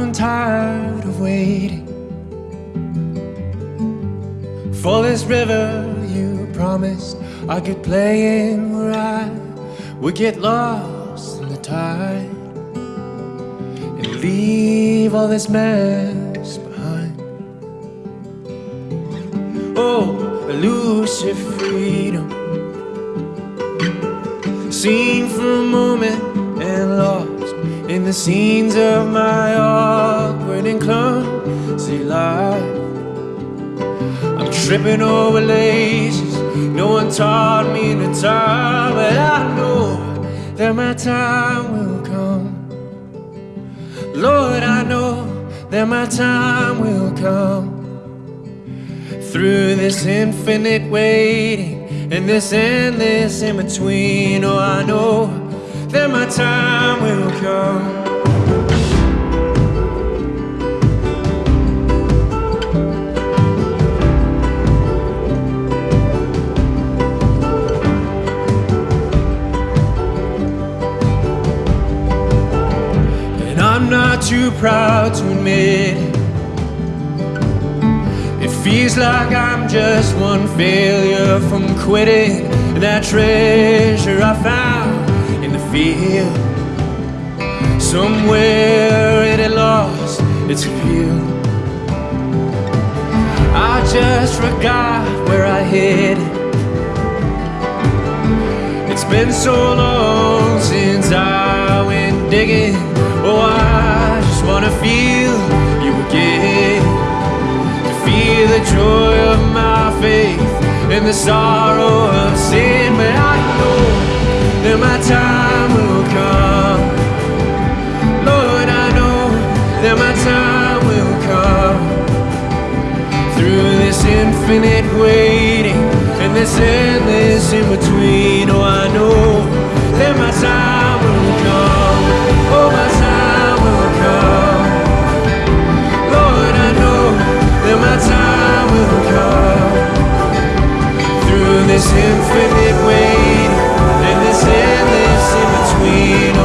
Grown tired of waiting. For this river you promised I could play in where I would get lost in the tide And leave all this mess behind. Oh, elusive freedom Seen for a moment and lost In the scenes of my awkward and clumsy life. I'm tripping over laces. No one taught me to tie But I know that my time will come. Lord, I know that my time will come. Through this infinite waiting And this endless in between Oh, I know that my time will come too proud to admit it. Feels like I'm just one failure from quitting that treasure I found in the field. Somewhere it had lost its appeal. I just forgot where I hid it. It's been so long since I went digging. Wanna feel you again. To feel the joy of my faith And the sorrow of sin. But I know that my time will come. Lord, I know that my time will come. Through this infinite waiting And this endless in this infinite weight and this endless in between.